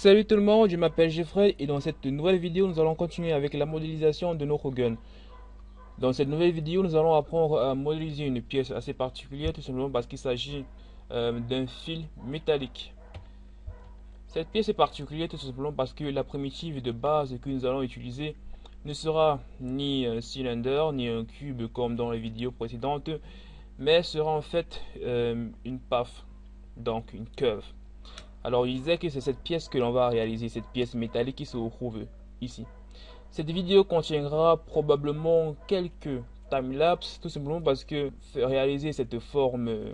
Salut tout le monde, je m'appelle Jeffrey et dans cette nouvelle vidéo nous allons continuer avec la modélisation de nos gun. Dans cette nouvelle vidéo nous allons apprendre à modéliser une pièce assez particulière tout simplement parce qu'il s'agit euh, d'un fil métallique. Cette pièce est particulière tout simplement parce que la primitive de base que nous allons utiliser ne sera ni un cylindre ni un cube comme dans les vidéos précédentes mais sera en fait euh, une paf, donc une curve. Alors il disait que c'est cette pièce que l'on va réaliser, cette pièce métallique qui se retrouve ici. Cette vidéo contiendra probablement quelques time-lapse, tout simplement parce que réaliser cette forme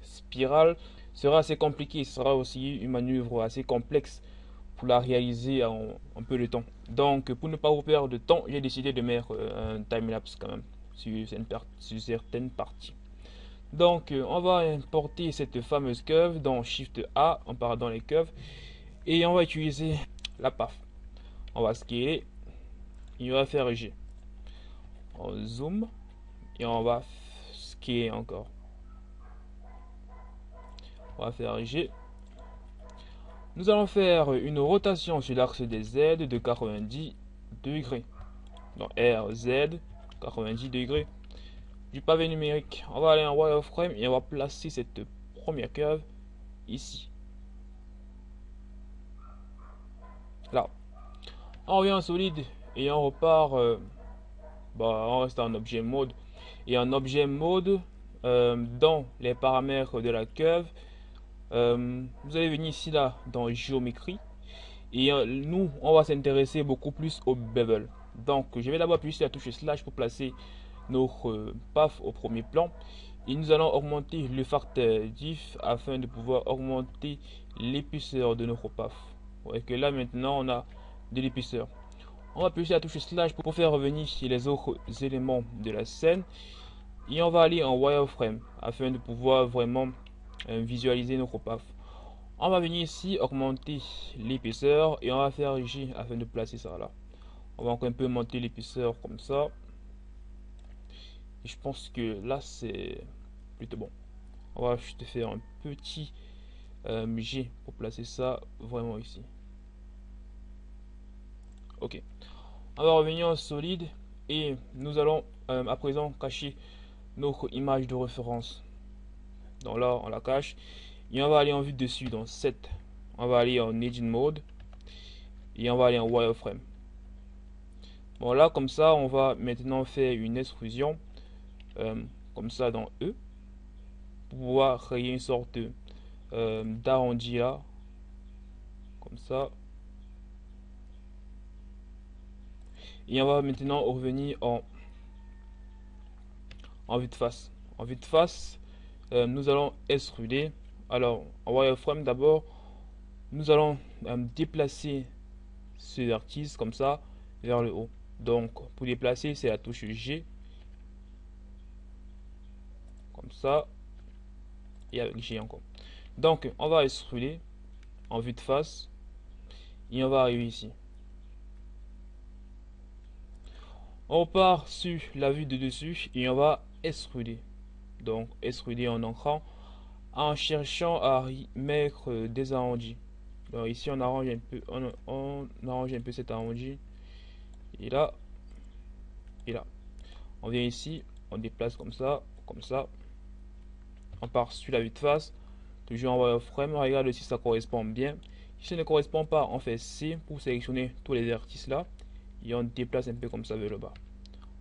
spirale sera assez compliqué, ce sera aussi une manœuvre assez complexe pour la réaliser en un peu de temps. Donc pour ne pas vous perdre de temps, j'ai décidé de mettre euh, un time-lapse quand même sur certaines parties. Donc, euh, on va importer cette fameuse curve dans Shift A, on part dans les curves, et on va utiliser la PAF. On va scaler, et on va faire G. On zoom, et on va scaler encore. On va faire G. Nous allons faire une rotation sur l'axe des Z de 90 degrés. Donc RZ, 90 degrés du pavé numérique. On va aller en wireframe et on va placer cette première curve ici. Là. On revient en solide et on repart. Euh, bah, on reste en objet mode. Et en objet mode, euh, dans les paramètres de la curve, euh, vous allez venir ici là dans géométrie. Et nous, on va s'intéresser beaucoup plus au bevel. Donc, je vais d'abord appuyer sur la touche slash pour placer notre PAF au premier plan et nous allons augmenter le facteur diff afin de pouvoir augmenter l'épaisseur de notre PAF. voyez que là maintenant on a de l'épaisseur. On va appuyer sur la touche slash pour faire revenir les autres éléments de la scène et on va aller en wireframe afin de pouvoir vraiment euh, visualiser notre PAF. On va venir ici augmenter l'épaisseur et on va faire J afin de placer ça là. On va encore un peu monter l'épaisseur comme ça je pense que là, c'est plutôt bon. On va juste faire un petit euh, G pour placer ça vraiment ici. Ok. On va revenir en solide et nous allons euh, à présent cacher notre image de référence. Donc là, on la cache. Et on va aller en vue dessus dans 7. On va aller en Engine Mode. Et on va aller en Wireframe. Bon là, comme ça, on va maintenant faire une extrusion euh, comme ça dans E pour pouvoir créer une sorte euh, d'arrondi là comme ça. Et on va maintenant revenir en en vue de face. En vue de face euh, nous allons extruder. Alors en wireframe d'abord. Nous allons déplacer ce vertice comme ça vers le haut. Donc pour déplacer c'est la touche G ça et avec G encore donc on va extruder en vue de face et on va arriver ici. On part sur la vue de dessus et on va extruder donc extruder en entrant en cherchant à mettre des arrondis. Donc ici on arrange un peu on, on arrange un peu cet arrondi. Et là et là. On vient ici on déplace comme ça comme ça on part sur la vue de face, toujours en wireframe, on regarde si ça correspond bien. Si ça ne correspond pas, on fait C pour sélectionner tous les vertices là et on déplace un peu comme ça vers le bas.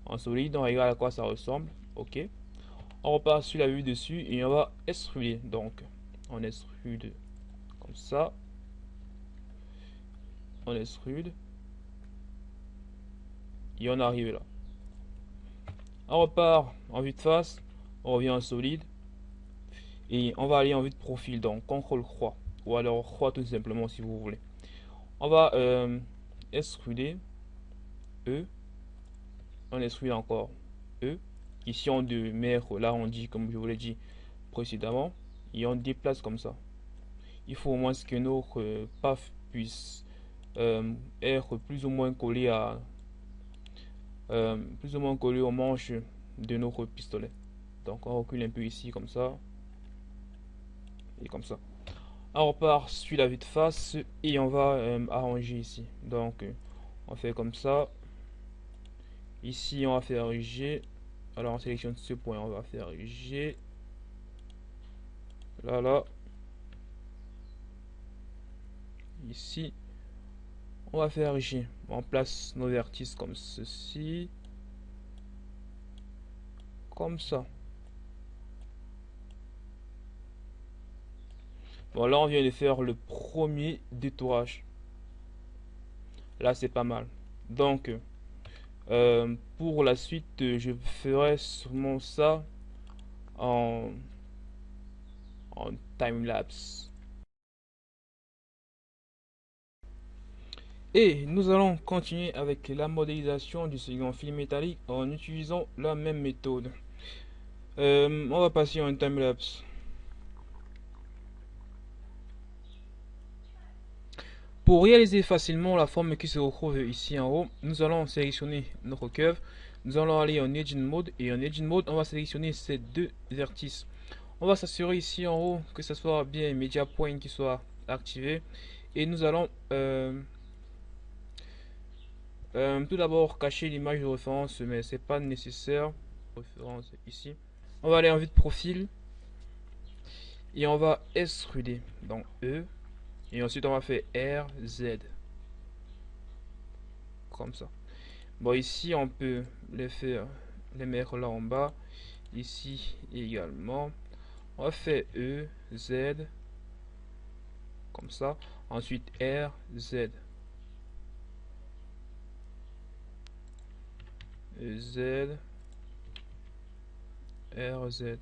En solide, on regarde à quoi ça ressemble. Ok. On repart sur la vue dessus et on va extruder. Donc, on extrude comme ça. On extrude. Et on arrive là. On repart en vue de face. On revient en solide. Et on va aller en vue de profil, donc CTRL croix. Ou alors croix tout simplement si vous voulez. On va euh, extruder E. On extrude encore E. Ici on de mettre l'arrondi comme je vous l'ai dit précédemment. Et on déplace comme ça. Il faut au moins que notre euh, PAF puisse euh, être plus ou moins collé à plus ou moins collé au manche de notre pistolet. Donc on recule un peu ici comme ça comme ça. on repart sur la vue de face et on va euh, arranger ici. Donc on fait comme ça. Ici on va faire G alors on sélectionne ce point on va faire G là là. Ici. On va faire G on place nos vertices comme ceci. Comme ça Bon, là, on vient de faire le premier détourage. Là, c'est pas mal. Donc, euh, pour la suite, je ferai sûrement ça en, en time-lapse. Et nous allons continuer avec la modélisation du second film métallique en utilisant la même méthode. Euh, on va passer en time-lapse. Pour réaliser facilement la forme qui se retrouve ici en haut, nous allons sélectionner notre curve. Nous allons aller en Edge Mode et en Edge Mode, on va sélectionner ces deux vertices. On va s'assurer ici en haut que ce soit bien Media Point qui soit activé. Et nous allons euh, euh, tout d'abord cacher l'image de référence, mais c'est pas nécessaire. Référence ici. On va aller en vue de profil et on va extruder dans E et ensuite, on va faire RZ. Comme ça. Bon, ici, on peut les faire, les mettre là en bas. Ici également. On va faire E, Z. Comme ça. Ensuite, R, Z. E, Z. R, Z.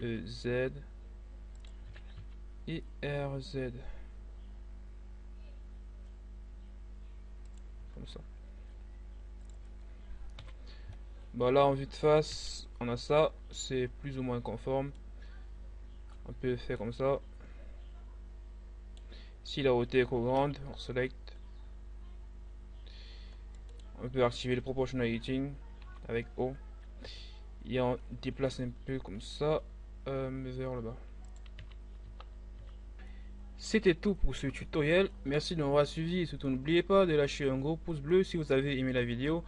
E, Z et RZ. Comme ça. Bon là en vue de face, on a ça, c'est plus ou moins conforme. On peut faire comme ça. Si la hauteur est trop grande, on select. On peut activer le proportional editing avec O. Et on déplace un peu comme ça euh, vers le bas. C'était tout pour ce tutoriel. Merci de m'avoir suivi et surtout n'oubliez pas de lâcher un gros pouce bleu si vous avez aimé la vidéo,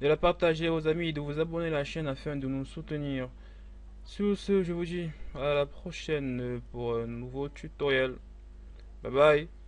de la partager aux amis et de vous abonner à la chaîne afin de nous soutenir. Sur ce, je vous dis à la prochaine pour un nouveau tutoriel. Bye bye